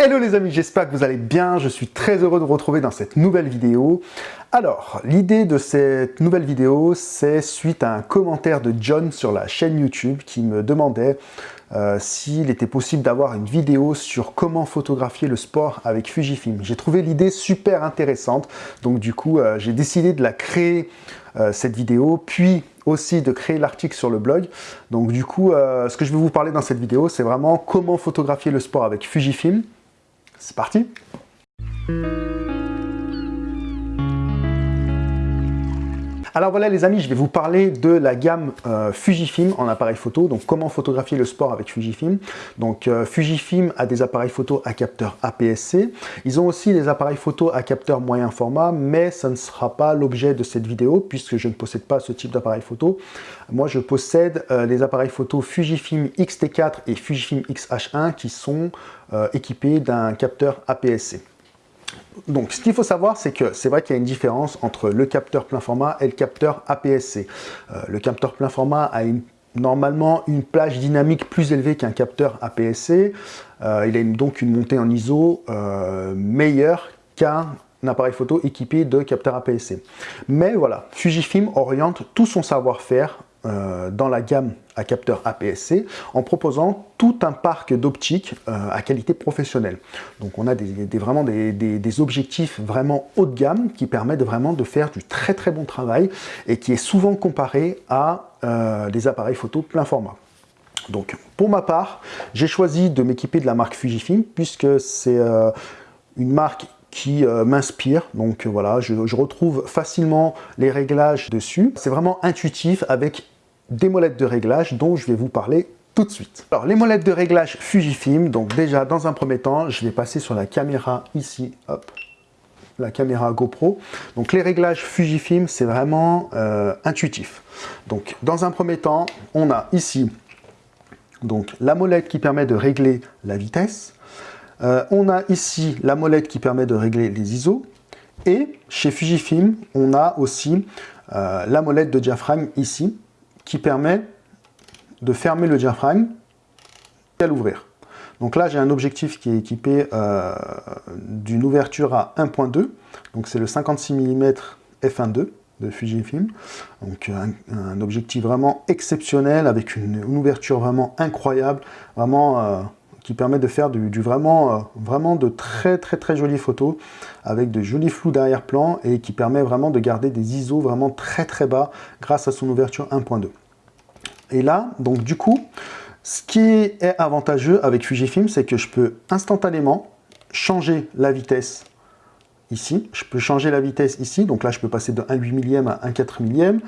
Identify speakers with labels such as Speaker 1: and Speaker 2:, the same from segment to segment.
Speaker 1: Hello les amis, j'espère que vous allez bien, je suis très heureux de vous retrouver dans cette nouvelle vidéo. Alors, l'idée de cette nouvelle vidéo, c'est suite à un commentaire de John sur la chaîne YouTube qui me demandait euh, s'il était possible d'avoir une vidéo sur comment photographier le sport avec Fujifilm. J'ai trouvé l'idée super intéressante, donc du coup, euh, j'ai décidé de la créer, euh, cette vidéo, puis aussi de créer l'article sur le blog. Donc du coup, ce que je vais vous parler dans cette vidéo, c'est vraiment comment photographier le sport avec Fujifilm. C'est parti Alors voilà les amis, je vais vous parler de la gamme euh, Fujifilm en appareil photo, donc comment photographier le sport avec Fujifilm. Donc euh, Fujifilm a des appareils photo à capteur APS-C, ils ont aussi des appareils photo à capteur moyen format, mais ça ne sera pas l'objet de cette vidéo puisque je ne possède pas ce type d'appareil photo. Moi je possède euh, les appareils photo Fujifilm X-T4 et Fujifilm X-H1 qui sont équipés d'un capteur APS-C. Donc, ce qu'il faut savoir, c'est que c'est vrai qu'il y a une différence entre le capteur plein format et le capteur APS-C. Euh, le capteur plein format a normalement une plage dynamique plus élevée qu'un capteur APS-C. Euh, il a donc une montée en ISO euh, meilleure qu'un appareil photo équipé de capteur APS-C. Mais voilà, Fujifilm oriente tout son savoir-faire euh, dans la gamme à capteur APS-C en proposant tout un parc d'optiques euh, à qualité professionnelle. Donc on a des, vraiment des, objectifs vraiment haut de gamme qui permettent vraiment de faire du très très bon travail et qui est souvent comparé à euh, des appareils photo plein format. Donc pour ma part, j'ai choisi de m'équiper de la marque Fujifilm puisque c'est une marque qui m'inspire. Donc voilà, je, retrouve facilement les réglages dessus. C'est vraiment intuitif avec des molettes de réglage dont je vais vous parler tout de suite. Alors les molettes de réglage Fujifilm, donc déjà dans un premier temps, je vais passer sur la caméra ici, hop, la caméra GoPro. Donc les réglages Fujifilm, c'est vraiment euh, intuitif. Donc dans un premier temps, on a ici donc la molette qui permet de régler la vitesse. Euh, on a ici la molette qui permet de régler les ISO. Et chez Fujifilm, on a aussi euh, la molette de diaphragme ici, qui permet de fermer le diaphragme et à l'ouvrir. Donc là, j'ai un objectif qui est équipé euh, d'une ouverture à 1.2, donc c'est le 56 mm f1.2 de Fujifilm. Donc un, objectif vraiment exceptionnel avec une, ouverture vraiment incroyable, vraiment euh, qui permet de faire du, vraiment, euh, vraiment de très très très jolies photos avec de jolis flous d'arrière-plan et qui permet vraiment de garder des ISO vraiment très très bas grâce à son ouverture 1.2. Et là, donc du coup, ce qui est avantageux avec Fujifilm, c'est que je peux instantanément changer la vitesse ici. Je peux changer la vitesse ici, donc là je peux passer de 1,8 millième à 1,4 millième.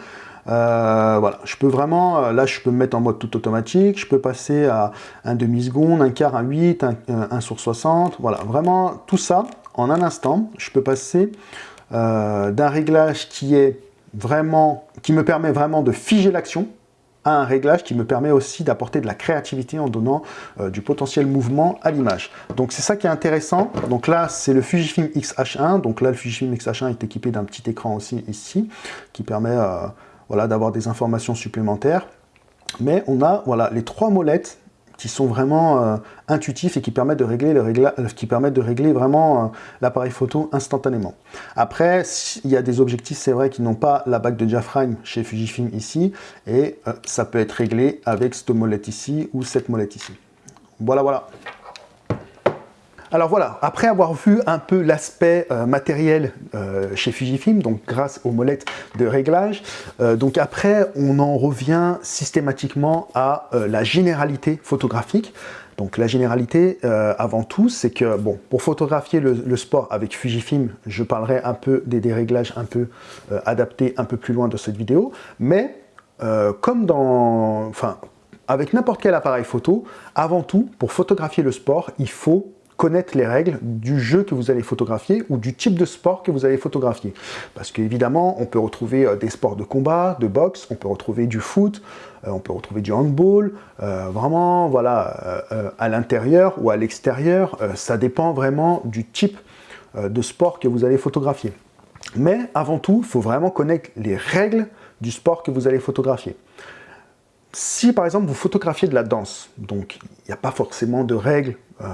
Speaker 1: Euh, voilà, je peux vraiment, euh, là je peux me mettre en mode tout automatique, je peux passer à un demi-seconde, un quart, un 8, un, sur 60, voilà, vraiment tout ça en un instant, je peux passer euh, d'un réglage qui est vraiment, qui me permet vraiment de figer l'action, à un réglage qui me permet aussi d'apporter de la créativité en donnant du potentiel mouvement à l'image. Donc c'est ça qui est intéressant. Donc là, c'est le Fujifilm X-H1. Donc là, le Fujifilm X-H1 est équipé d'un petit écran aussi ici, qui permet voilà, d'avoir des informations supplémentaires. Mais on a voilà, les trois molettes qui sont vraiment euh, intuitifs et qui permettent de régler, euh, vraiment euh, l'appareil photo instantanément. Après, il y a des objectifs, c'est vrai, qui n'ont pas la bague de diaphragme chez Fujifilm ici, et ça peut être réglé avec cette molette ici ou cette molette ici. Voilà, voilà. Alors voilà, après avoir vu un peu l'aspect euh, matériel euh, chez Fujifilm, donc grâce aux molettes de réglage, euh, donc après on en revient systématiquement à la généralité photographique. Donc la généralité, avant tout, c'est que bon, pour photographier le, sport avec Fujifilm, je parlerai un peu des déréglages un peu adaptés un peu plus loin de cette vidéo, mais comme dans, enfin, avec n'importe quel appareil photo, avant tout, pour photographier le sport, il faut connaître les règles du jeu que vous allez photographier ou du type de sport que vous allez photographier. Parce qu'évidemment, on peut retrouver euh, des sports de combat, de boxe, on peut retrouver du foot, euh, on peut retrouver du handball, euh, vraiment, voilà, à l'intérieur ou à l'extérieur, ça dépend vraiment du type de sport que vous allez photographier. Mais avant tout, il faut vraiment connaître les règles du sport que vous allez photographier. Si par exemple vous photographiez de la danse, donc il n'y a pas forcément de règles euh,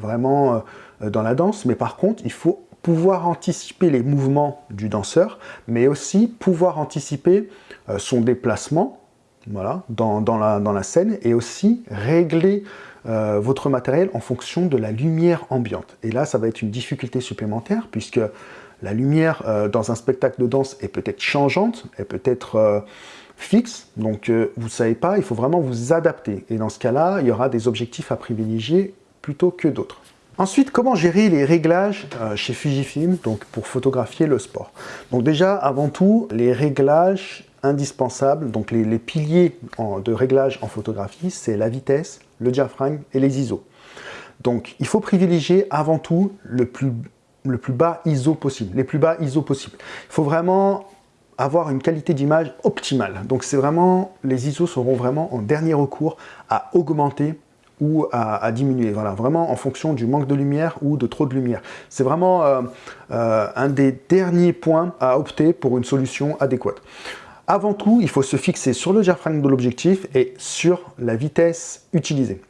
Speaker 1: vraiment euh, dans la danse, mais par contre il faut pouvoir anticiper les mouvements du danseur, mais aussi pouvoir anticiper euh, son déplacement voilà, dans, la, dans, la, scène et aussi régler votre matériel en fonction de la lumière ambiante. Et là, ça va être une difficulté supplémentaire puisque la lumière dans un spectacle de danse est peut-être changeante, est peut-être fixe, donc euh, vous ne savez pas, il faut vraiment vous adapter. Et dans ce cas-là, il y aura des objectifs à privilégier plutôt que d'autres. Ensuite, comment gérer les réglages euh, chez Fujifilm donc pour photographier le sport? Donc déjà, avant tout, les réglages indispensables, donc les, piliers de réglage en photographie, c'est la vitesse, le diaphragme et les ISO. Donc il faut privilégier avant tout le plus, le plus bas ISO possible, les plus bas ISO possibles. Il faut vraiment avoir une qualité d'image optimale. Donc c'est vraiment, les ISO seront vraiment en dernier recours à augmenter ou à, diminuer, voilà, vraiment en fonction du manque de lumière ou de trop de lumière. C'est vraiment euh, euh, un des derniers points à opter pour une solution adéquate. Avant tout, il faut se fixer sur le diaphragme de l'objectif et sur la vitesse utilisée.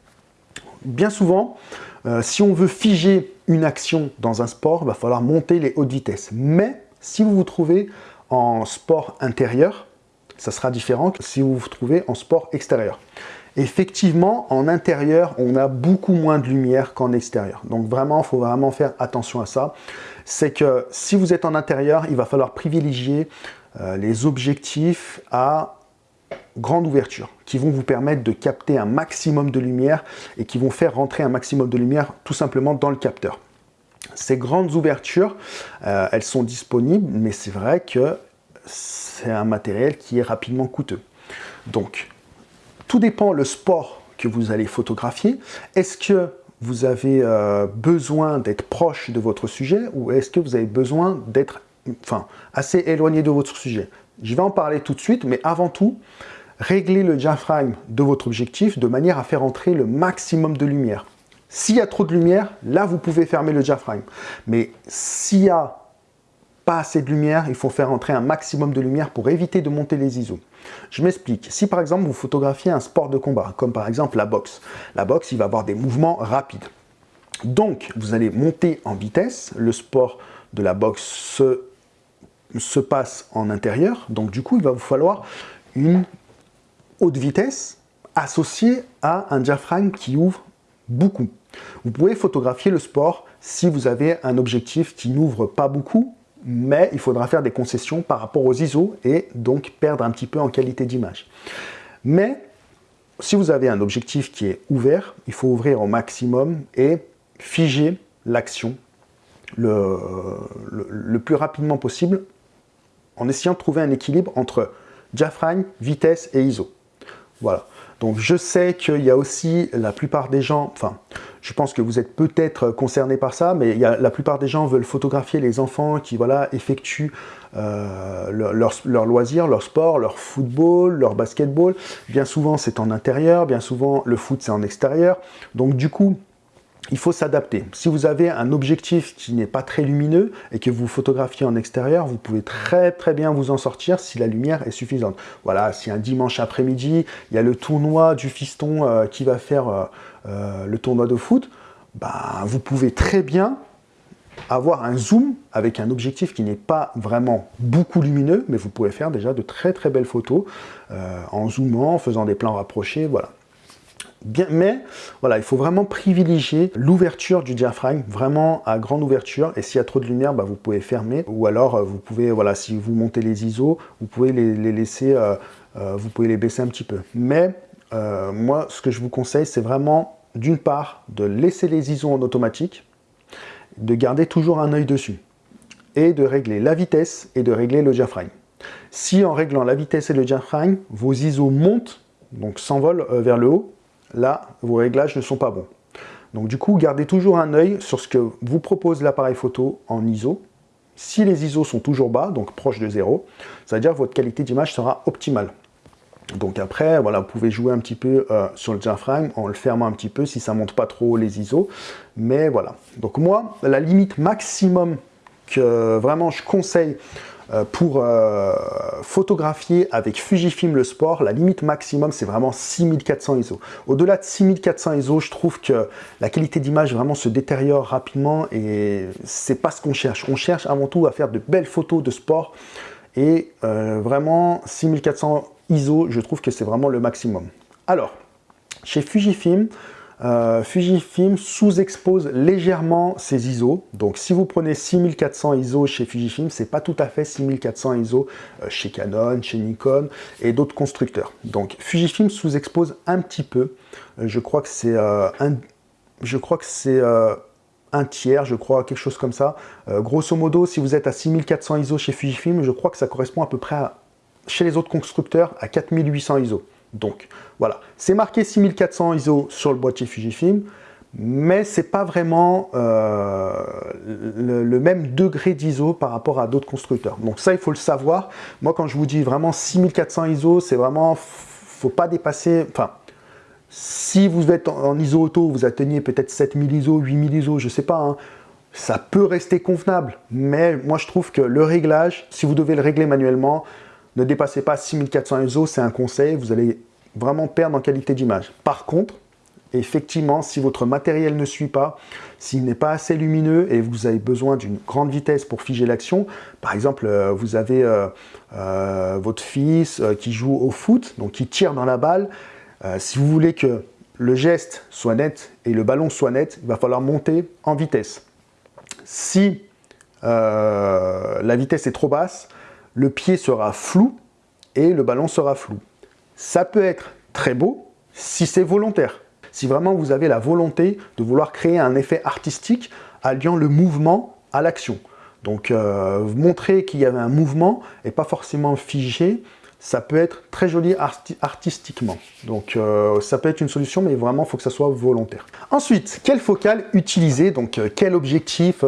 Speaker 1: Bien souvent, euh, si on veut figer une action dans un sport, il va falloir monter les hautes vitesses. Mais si vous vous trouvez en sport intérieur, ça sera différent que si vous vous trouvez en sport extérieur. Effectivement, en intérieur, on a beaucoup moins de lumière qu'en extérieur. Donc vraiment, il faut vraiment faire attention à ça. C'est que si vous êtes en intérieur, il va falloir privilégier euh, les objectifs à grande ouverture, qui vont vous permettre de capter un maximum de lumière et qui vont faire rentrer un maximum de lumière tout simplement dans le capteur. Ces grandes ouvertures, euh, elles sont disponibles, mais c'est vrai que c'est un matériel qui est rapidement coûteux. Donc, tout dépend le sport que vous allez photographier. Est-ce que vous avez euh, besoin d'être proche de votre sujet ou est-ce que vous avez besoin d'être enfin, assez éloigné de votre sujet? Je vais en parler tout de suite, mais avant tout, réglez le diaphragme de votre objectif de manière à faire entrer le maximum de lumière. S'il y a trop de lumière, là, vous pouvez fermer le diaphragme. Mais s'il n'y a pas assez de lumière, il faut faire entrer un maximum de lumière pour éviter de monter les ISO. Je m'explique. Si par exemple, vous photographiez un sport de combat, comme par exemple la boxe, la boxe, il va avoir des mouvements rapides. Donc, vous allez monter en vitesse. Le sport de la boxe se, se passe en intérieur. Donc, du coup, il va vous falloir une haute vitesse associée à un diaphragme qui ouvre beaucoup. Vous pouvez photographier le sport si vous avez un objectif qui n'ouvre pas beaucoup, mais il faudra faire des concessions par rapport aux ISO et donc perdre un petit peu en qualité d'image. Mais si vous avez un objectif qui est ouvert, il faut ouvrir au maximum et figer l'action le, plus rapidement possible en essayant de trouver un équilibre entre diaphragme, vitesse et ISO. Voilà. Donc je sais qu'il y a aussi la plupart des gens, enfin je pense que vous êtes peut-être concerné par ça, mais il y a, la plupart des gens veulent photographier les enfants qui voilà, effectuent euh, leur, leur, loisir, leur sport, leur football, leur basketball. Bien souvent c'est en intérieur, bien souvent le foot c'est en extérieur. Donc du coup, il faut s'adapter. Si vous avez un objectif qui n'est pas très lumineux et que vous photographiez en extérieur, vous pouvez très très bien vous en sortir si la lumière est suffisante. Voilà, si un dimanche après-midi, il y a le tournoi du fiston euh, qui va faire euh, euh, le tournoi de foot, bah, vous pouvez très bien avoir un zoom avec un objectif qui n'est pas vraiment beaucoup lumineux, mais vous pouvez faire déjà de très très belles photos en zoomant, en faisant des plans rapprochés, voilà mais voilà, il faut vraiment privilégier l'ouverture du diaphragme, vraiment à grande ouverture. Et s'il y a trop de lumière, bah, vous pouvez fermer. Ou alors, euh, vous pouvez, voilà, si vous montez les ISO, vous pouvez les, laisser, euh, euh, vous pouvez les baisser un petit peu. Mais moi, ce que je vous conseille, c'est vraiment, d'une part, de laisser les ISO en automatique, de garder toujours un œil dessus, et de régler la vitesse et de régler le diaphragme. Si en réglant la vitesse et le diaphragme, vos ISO montent, donc s'envolent vers le haut, là, vos réglages ne sont pas bons. Donc du coup, gardez toujours un œil sur ce que vous propose l'appareil photo en ISO. Si les ISO sont toujours bas, donc proches de zéro, ça veut dire que votre qualité d'image sera optimale. Donc après, voilà, vous pouvez jouer un petit peu euh, sur le diaphragme en le fermant un petit peu si ça monte pas trop les ISO. Mais voilà. Donc moi, la limite maximum que vraiment je conseille euh, pour euh, photographier avec Fujifilm le sport, la limite maximum, c'est vraiment 6400 ISO. Au-delà de 6400 ISO, je trouve que la qualité d'image vraiment se détériore rapidement et c'est pas ce qu'on cherche. On cherche avant tout à faire de belles photos de sport et vraiment 6400 ISO, je trouve que c'est vraiment le maximum. Alors, chez Fujifilm, euh, Fujifilm sous-expose légèrement ses ISO. Donc si vous prenez 6400 ISO chez Fujifilm, c'est pas tout à fait 6400 ISO euh, chez Canon, chez Nikon et d'autres constructeurs. Donc Fujifilm sous-expose un petit peu. Euh, je crois que c'est un, je crois que c'est un tiers, je crois, quelque chose comme ça. grosso modo, si vous êtes à 6400 ISO chez Fujifilm, je crois que ça correspond à peu près chez les autres constructeurs à 4800 ISO. Donc voilà, c'est marqué 6400 ISO sur le boîtier Fujifilm, mais c'est pas vraiment euh, le, même degré d'ISO par rapport à d'autres constructeurs. Donc ça, il faut le savoir. Moi, quand je vous dis vraiment 6400 ISO, c'est vraiment, faut pas dépasser, enfin, si vous êtes en, ISO auto, vous atteignez peut-être 7000 ISO, 8000 ISO, je sais pas, hein, ça peut rester convenable, mais moi je trouve que le réglage, si vous devez le régler manuellement, ne dépassez pas 6400 ISO, c'est un conseil, vous allez vraiment perdre en qualité d'image. Par contre, effectivement, si votre matériel ne suit pas, s'il n'est pas assez lumineux et vous avez besoin d'une grande vitesse pour figer l'action, par exemple, euh, vous avez euh, euh, votre fils qui joue au foot, donc qui tire dans la balle, si vous voulez que le geste soit net et le ballon soit net, il va falloir monter en vitesse. Si la vitesse est trop basse, le pied sera flou et le ballon sera flou. Ça peut être très beau si c'est volontaire. Si vraiment vous avez la volonté de vouloir créer un effet artistique alliant le mouvement à l'action. Donc euh, montrer qu'il y avait un mouvement et pas forcément figé, ça peut être très joli artistiquement. Donc euh, ça peut être une solution, mais vraiment il faut que ça soit volontaire. Ensuite, quelle focale utiliser? Donc euh, quel objectif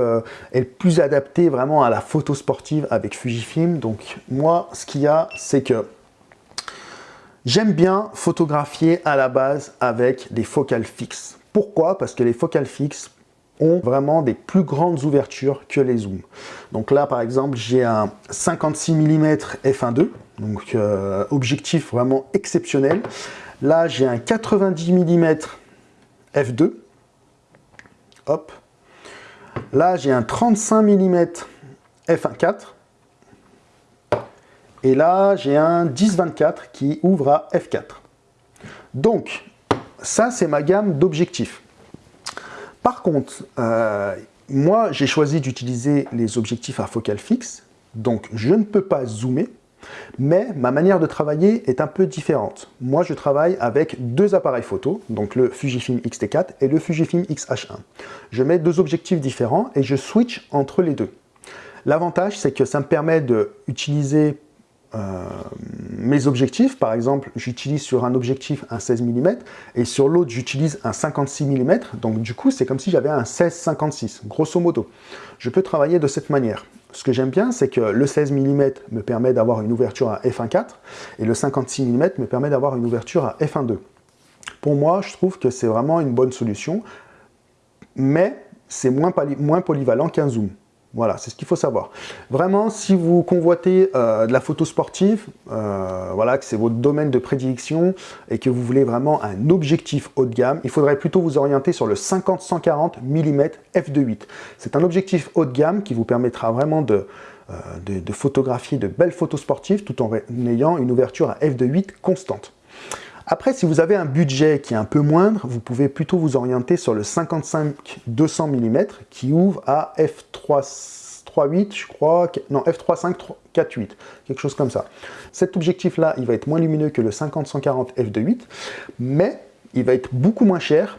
Speaker 1: est le plus adapté vraiment à la photo sportive avec Fujifilm? Donc moi, ce qu'il y a, c'est que j'aime bien photographier à la base avec des focales fixes. Pourquoi? Parce que les focales fixes ont vraiment des plus grandes ouvertures que les zooms. Donc là, par exemple, j'ai un 56 mm f1.2, donc euh, objectif vraiment exceptionnel. Là, j'ai un 90 mm f2. Hop. Là, j'ai un 35 mm f1.4. Et là, j'ai un 10-24 qui ouvre à f4. Donc, ça, c'est ma gamme d'objectifs. Par contre, euh, moi, j'ai choisi d'utiliser les objectifs à focale fixe, donc je ne peux pas zoomer, mais ma manière de travailler est un peu différente. Moi, je travaille avec deux appareils photo, donc le Fujifilm X-T4 et le Fujifilm X-H1. Je mets deux objectifs différents et je switch entre les deux. L'avantage, c'est que ça me permet d'utiliser euh, mes objectifs, par exemple, j'utilise sur un objectif un 16 mm et sur l'autre, j'utilise un 56 mm. Donc du coup, c'est comme si j'avais un 16-56, grosso modo. Je peux travailler de cette manière. Ce que j'aime bien, c'est que le 16 mm me permet d'avoir une ouverture à f1.4 et le 56 mm me permet d'avoir une ouverture à f1.2. Pour moi, je trouve que c'est vraiment une bonne solution, mais c'est moins, moins polyvalent qu'un zoom. Voilà, c'est ce qu'il faut savoir. Vraiment, si vous convoitez euh, de la photo sportive, euh, voilà, que c'est votre domaine de prédilection et que vous voulez vraiment un objectif haut de gamme, il faudrait plutôt vous orienter sur le 50-140 mm f2.8. C'est un objectif haut de gamme qui vous permettra vraiment de, euh, de photographier de belles photos sportives tout en ayant une ouverture à f2.8 constante. Après, si vous avez un budget qui est un peu moindre, vous pouvez plutôt vous orienter sur le 55-200 mm qui ouvre à f3.8, je crois, non, f3.5.4.8, quelque chose comme ça. Cet objectif-là, il va être moins lumineux que le 50-140 f2.8, mais il va être beaucoup moins cher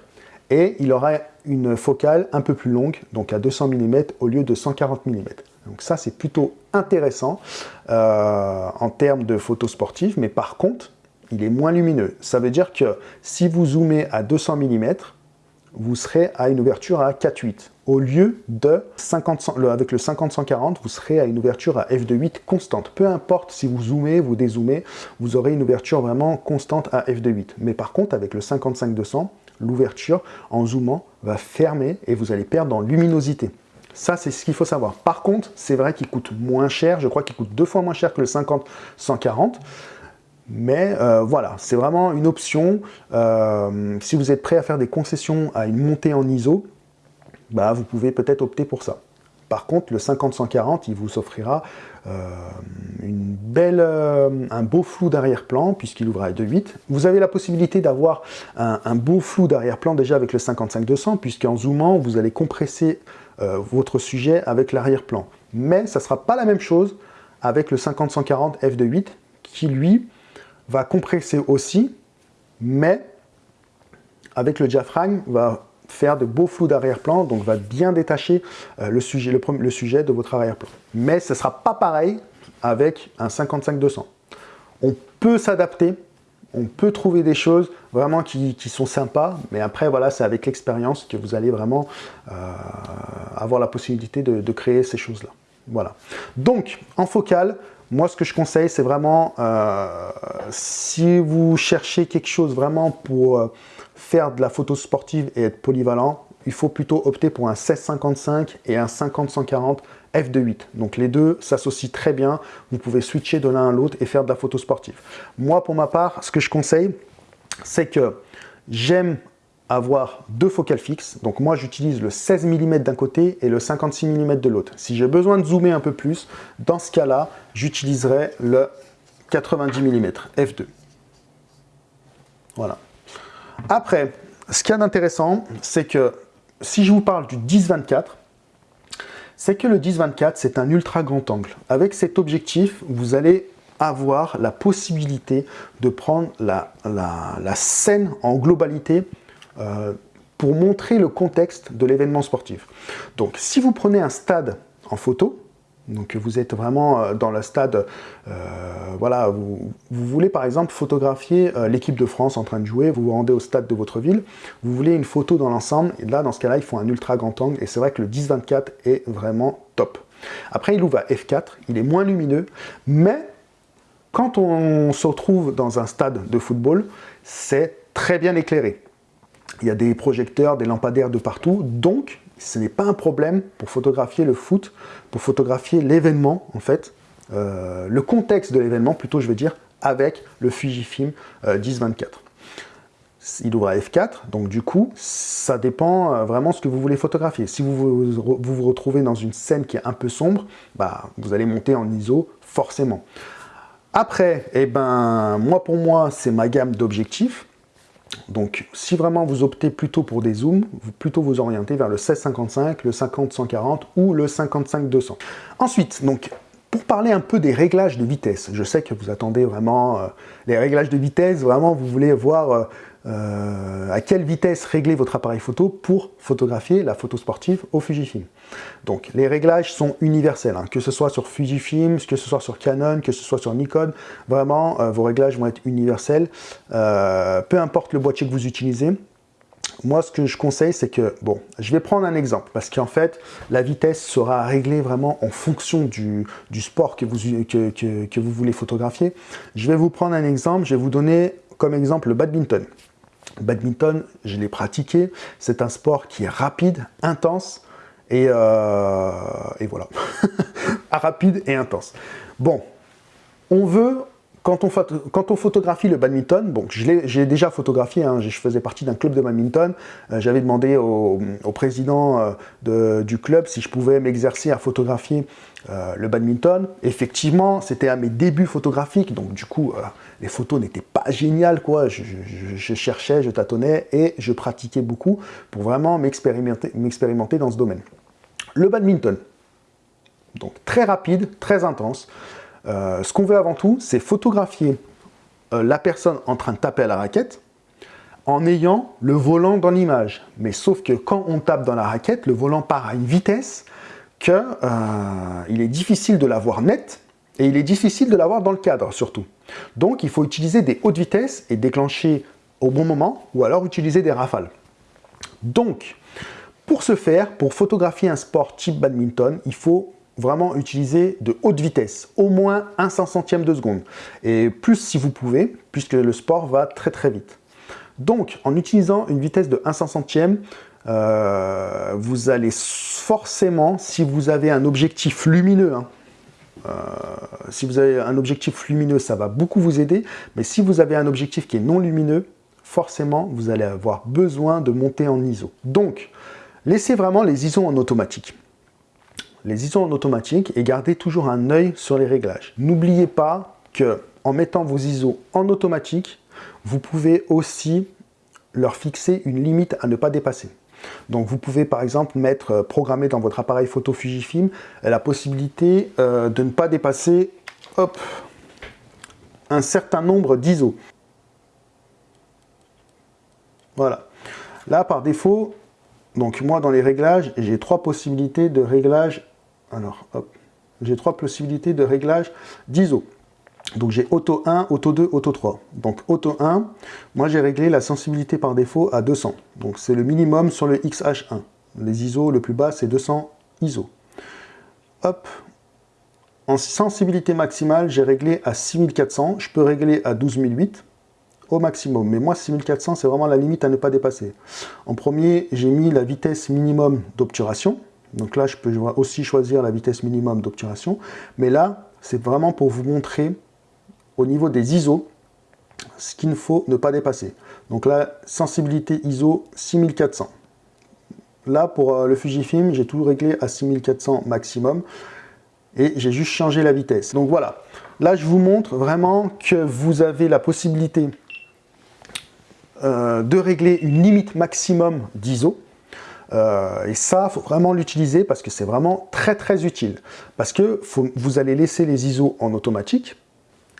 Speaker 1: et il aura une focale un peu plus longue, donc à 200 mm au lieu de 140 mm. Donc ça, c'est plutôt intéressant euh, en termes de photos sportives, mais par contre, il est moins lumineux. Ça veut dire que si vous zoomez à 200 mm, vous serez à une ouverture à 4.8. Au lieu de 50, avec le 50-140, vous serez à une ouverture à f2.8 constante. Peu importe si vous zoomez, vous dézoomez, vous aurez une ouverture vraiment constante à f2.8. Mais par contre, avec le 55-200, l'ouverture en zoomant va fermer et vous allez perdre en luminosité. Ça, c'est ce qu'il faut savoir. Par contre, c'est vrai qu'il coûte moins cher. Je crois qu'il coûte deux fois moins cher que le 50-140. Mais euh, voilà, c'est vraiment une option. Euh, si vous êtes prêt à faire des concessions à une montée en ISO, bah, vous pouvez peut-être opter pour ça. Par contre, le 50-140, il vous offrira euh, un beau flou d'arrière-plan, puisqu'il ouvre à 2.8. Vous avez la possibilité d'avoir un, un, beau flou d'arrière-plan déjà avec le 55-200, puisqu'en zoomant, vous allez compresser votre sujet avec l'arrière-plan. Mais ça ne sera pas la même chose avec le 50-140 f2.8, qui lui va compresser aussi, mais avec le diaphragme, va faire de beaux flous d'arrière-plan, donc va bien détacher euh, le, sujet, de votre arrière-plan. Mais ce ne sera pas pareil avec un 55-200. On peut s'adapter, on peut trouver des choses vraiment qui, sont sympas, mais après, voilà, c'est avec l'expérience que vous allez vraiment euh, avoir la possibilité de créer ces choses-là. Voilà. Donc, en focal, moi, ce que je conseille, c'est vraiment, euh, si vous cherchez quelque chose vraiment pour euh, faire de la photo sportive et être polyvalent, il faut plutôt opter pour un 1655 et un 50-140 f2.8. Donc les deux s'associent très bien, vous pouvez switcher de l'un à l'autre et faire de la photo sportive. Moi, pour ma part, ce que je conseille, c'est que j'aime avoir deux focales fixes. Donc moi, j'utilise le 16 mm d'un côté et le 56 mm de l'autre. Si j'ai besoin de zoomer un peu plus, dans ce cas-là, j'utiliserai le 90 mm f2. Voilà. Après, ce qu'il y a d'intéressant, c'est que si je vous parle du 10-24, c'est que le 10-24, c'est un ultra grand angle. Avec cet objectif, vous allez avoir la possibilité de prendre la, la scène en globalité euh, pour montrer le contexte de l'événement sportif. Donc, si vous prenez un stade en photo, donc vous êtes vraiment euh, dans le stade, euh, voilà, vous, voulez par exemple photographier l'équipe de France en train de jouer, vous vous rendez au stade de votre ville, vous voulez une photo dans l'ensemble, et là dans ce cas-là il faut un ultra grand angle, et c'est vrai que le 10-24 est vraiment top. Après il ouvre à f4, il est moins lumineux, mais quand on se retrouve dans un stade de football, c'est très bien éclairé il y a des projecteurs, des lampadaires de partout, donc ce n'est pas un problème pour photographier le foot, pour photographier l'événement en fait, euh, le contexte de l'événement plutôt je veux dire, avec le Fujifilm 1024. Euh, il ouvre à f4, donc du coup, ça dépend euh, vraiment ce que vous voulez photographier. Si vous vous, retrouvez dans une scène qui est un peu sombre, bah, vous allez monter en ISO forcément. Après, eh ben, moi pour moi, c'est ma gamme d'objectifs. Donc, si vraiment vous optez plutôt pour des zooms, plutôt vous orienter vers le 1655, le 50-140 ou le 55-200. Ensuite, donc, pour parler un peu des réglages de vitesse, je sais que vous attendez vraiment euh, les réglages de vitesse, vraiment vous voulez voir euh, euh, à quelle vitesse régler votre appareil photo pour photographier la photo sportive au Fujifilm. Donc les réglages sont universels, hein. que ce soit sur Fujifilm, que ce soit sur Canon, que ce soit sur Nikon, vraiment vos réglages vont être universels, peu importe le boîtier que vous utilisez, moi, ce que je conseille, c'est que, bon, je vais prendre un exemple, parce qu'en fait, la vitesse sera réglée vraiment en fonction du, sport que vous, que, vous voulez photographier. Je vais vous prendre un exemple, je vais vous donner comme exemple le badminton. Badminton, je l'ai pratiqué, c'est un sport qui est rapide, intense, et, euh, voilà, rapide et intense. Bon, on veut quand on, photographie le badminton, bon, j'ai déjà photographié, hein, je faisais partie d'un club de badminton, euh, j'avais demandé au, président euh, du club si je pouvais m'exercer à photographier euh, le badminton. Effectivement, c'était à mes débuts photographiques, donc du coup, les photos n'étaient pas géniales, quoi. Je, je, cherchais, je tâtonnais et je pratiquais beaucoup pour vraiment m'expérimenter dans ce domaine. Le badminton, donc très rapide, très intense, euh, ce qu'on veut avant tout, c'est photographier euh, la personne en train de taper à la raquette en ayant le volant dans l'image. Mais sauf que quand on tape dans la raquette, le volant part à une vitesse qu'il euh, est difficile de l'avoir net et il est difficile de l'avoir dans le cadre surtout. Donc il faut utiliser des hautes vitesses et déclencher au bon moment ou alors utiliser des rafales. Donc, pour ce faire, pour photographier un sport type badminton, il faut vraiment utiliser de haute vitesse, au moins un 5 centième de seconde, et plus si vous pouvez, puisque le sport va très très vite. Donc, en utilisant une vitesse de 1 500 euh, vous allez forcément, si vous avez un objectif lumineux, hein, euh, si vous avez un objectif lumineux, ça va beaucoup vous aider, mais si vous avez un objectif qui est non lumineux, forcément, vous allez avoir besoin de monter en ISO. Donc, laissez vraiment les ISO en automatique. Les ISO en automatique et gardez toujours un œil sur les réglages. N'oubliez pas que en mettant vos ISO en automatique, vous pouvez aussi leur fixer une limite à ne pas dépasser. Donc vous pouvez par exemple mettre, euh, programmer dans votre appareil photo Fujifilm la possibilité euh, de ne pas dépasser un certain nombre d'ISO. Voilà. Là par défaut, donc moi dans les réglages, j'ai trois possibilités de réglage. Alors hop, j'ai trois possibilités de réglage d'ISO. Donc j'ai Auto 1, Auto 2, Auto 3. Donc Auto 1, moi j'ai réglé la sensibilité par défaut à 200. Donc c'est le minimum sur le XH1. Les ISO, le plus bas c'est 200 ISO. Hop, en sensibilité maximale, j'ai réglé à 6400. Je peux régler à 12008 au maximum. Mais moi, 6400, c'est vraiment la limite à ne pas dépasser. En premier, j'ai mis la vitesse minimum d'obturation. Donc là, je peux aussi choisir la vitesse minimum d'obturation. Mais là, c'est vraiment pour vous montrer au niveau des ISO, ce qu'il ne faut ne pas dépasser. Donc là, sensibilité ISO 6400. Là, pour euh, le Fujifilm, j'ai tout réglé à 6400 maximum et j'ai juste changé la vitesse. Donc voilà, là je vous montre vraiment que vous avez la possibilité euh, de régler une limite maximum d'ISO. Euh, et ça, il faut vraiment l'utiliser parce que c'est vraiment très très utile. Parce que vous allez laisser les ISO en automatique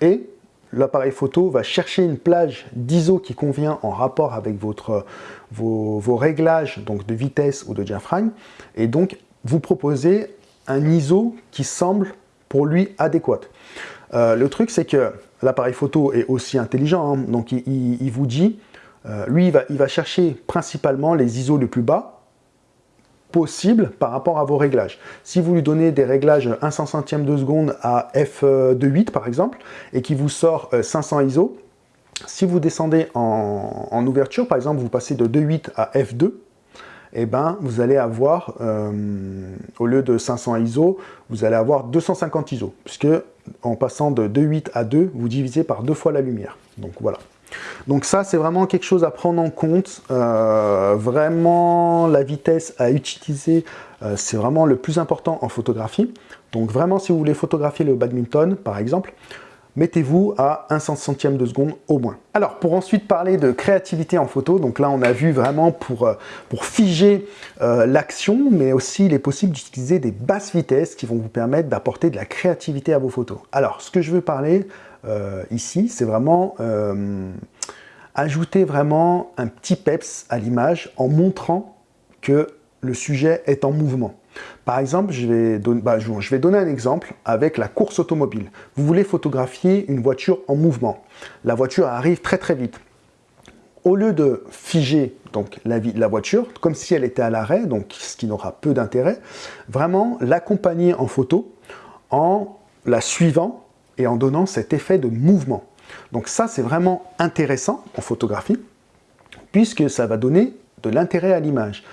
Speaker 1: et l'appareil photo va chercher une plage d'ISO qui convient en rapport avec votre, vos, réglages donc de vitesse ou de diaphragme et donc vous proposez un ISO qui semble pour lui adéquat. Euh, le truc c'est que l'appareil photo est aussi intelligent, hein. donc il, vous dit, euh, lui il va, il va chercher principalement les ISO les plus bas possible par rapport à vos réglages. Si vous lui donnez des réglages 1 centième de seconde à f2.8 par exemple, et qui vous sort 500 euh, ISO, si vous descendez en, ouverture, par exemple vous passez de 2.8 à f2, et eh ben, vous allez avoir, euh, au lieu de 500 ISO, vous allez avoir 250 ISO, puisque en passant de 2.8 à 2, vous divisez par deux fois la lumière. Donc voilà. Donc ça, c'est vraiment quelque chose à prendre en compte. Euh, vraiment, la vitesse à utiliser, euh, c'est vraiment le plus important en photographie. Donc vraiment, si vous voulez photographier le badminton, par exemple, mettez-vous à 1 centième de seconde au moins. Alors, pour ensuite parler de créativité en photo, donc là, on a vu vraiment pour, euh, pour figer l'action, mais aussi il est possible d'utiliser des basses vitesses qui vont vous permettre d'apporter de la créativité à vos photos. Alors, ce que je veux parler, euh, ici, c'est vraiment euh, ajouter vraiment un petit peps à l'image en montrant que le sujet est en mouvement. Par exemple, je vais, bah, je vais, donner un exemple avec la course automobile. Vous voulez photographier une voiture en mouvement. La voiture arrive très très vite. Au lieu de figer donc, la, la voiture, comme si elle était à l'arrêt, donc ce qui n'aura peu d'intérêt, vraiment l'accompagner en photo en la suivant et en donnant cet effet de mouvement. Donc ça, c'est vraiment intéressant en photographie, puisque ça va donner de l'intérêt à l'image.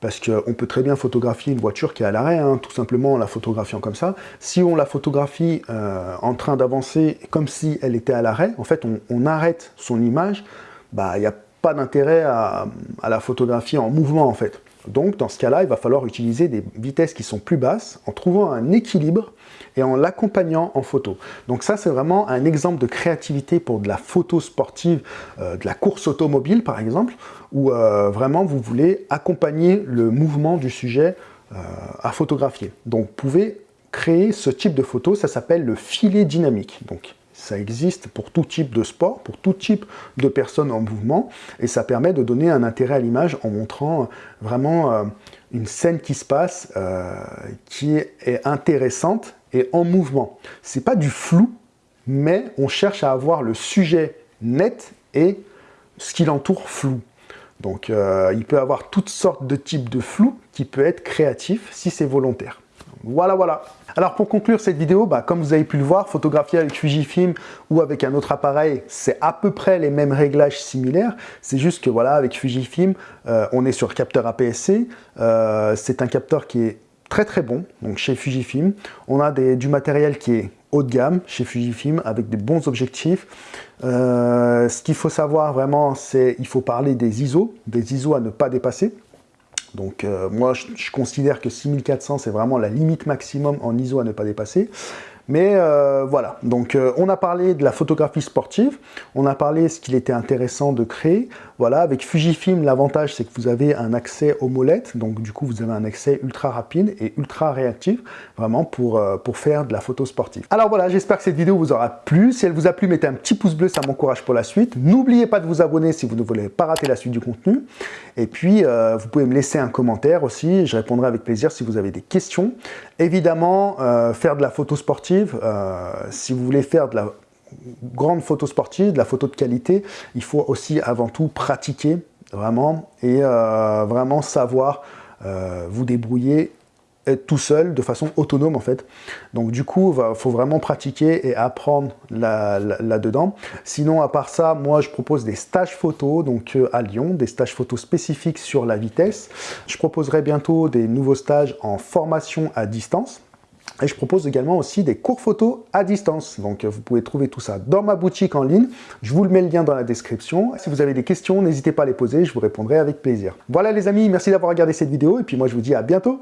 Speaker 1: Parce qu'on peut très bien photographier une voiture qui est à l'arrêt, hein, tout simplement en la photographiant comme ça. Si on la photographie euh, en train d'avancer comme si elle était à l'arrêt, en fait, on, arrête son image, bah, il n'y a pas d'intérêt à, à, la photographier en mouvement, en fait. Donc, dans ce cas-là, il va falloir utiliser des vitesses qui sont plus basses, en trouvant un équilibre et en l'accompagnant en photo. Donc ça, c'est vraiment un exemple de créativité pour de la photo sportive, euh, de la course automobile par exemple, où euh, vraiment vous voulez accompagner le mouvement du sujet euh, à photographier. Donc vous pouvez créer ce type de photo, ça s'appelle le filet dynamique. Donc ça existe pour tout type de sport, pour tout type de personnes en mouvement, et ça permet de donner un intérêt à l'image en montrant vraiment une scène qui se passe, qui est intéressante et en mouvement. C'est pas du flou, mais on cherche à avoir le sujet net et ce qui l'entoure flou. Donc euh, il peut avoir toutes sortes de types de flou qui peut être créatif si c'est volontaire. Voilà, voilà. Alors pour conclure cette vidéo, bah, comme vous avez pu le voir, photographier avec Fujifilm ou avec un autre appareil, c'est à peu près les mêmes réglages similaires. C'est juste que voilà, avec Fujifilm, euh, on est sur capteur APS-C. Euh, c'est un capteur qui est très très bon, donc chez Fujifilm. On a du matériel qui est haut de gamme chez Fujifilm avec des bons objectifs. Euh, ce qu'il faut savoir vraiment, c'est il faut parler des ISO, des ISO à ne pas dépasser. Donc euh, moi, je, considère que 6400, c'est vraiment la limite maximum en ISO à ne pas dépasser. Mais euh, voilà, donc euh, on a parlé de la photographie sportive, on a parlé de ce qu'il était intéressant de créer. Voilà, avec Fujifilm, l'avantage c'est que vous avez un accès aux molettes, donc du coup vous avez un accès ultra rapide et ultra réactif, vraiment pour, euh, pour faire de la photo sportive. Alors voilà, j'espère que cette vidéo vous aura plu. Si elle vous a plu, mettez un petit pouce bleu, ça m'encourage pour la suite. N'oubliez pas de vous abonner si vous ne voulez pas rater la suite du contenu. Et puis, vous pouvez me laisser un commentaire aussi, je répondrai avec plaisir si vous avez des questions. Évidemment, faire de la photo sportive, euh, si vous voulez faire de la grande photo sportive, de la photo de qualité, il faut aussi avant tout pratiquer vraiment et euh, vraiment savoir euh, vous débrouiller tout seul, de façon autonome en fait. Donc du coup, il faut vraiment pratiquer et apprendre là-dedans. Sinon, à part ça, moi je propose des stages photo donc à Lyon, des stages photo spécifiques sur la vitesse. Je proposerai bientôt des nouveaux stages en formation à distance. Et je propose également aussi des cours photos à distance. Donc vous pouvez trouver tout ça dans ma boutique en ligne. Je vous le mets le lien dans la description. Si vous avez des questions, n'hésitez pas à les poser, je vous répondrai avec plaisir. Voilà les amis, merci d'avoir regardé cette vidéo et puis moi je vous dis à bientôt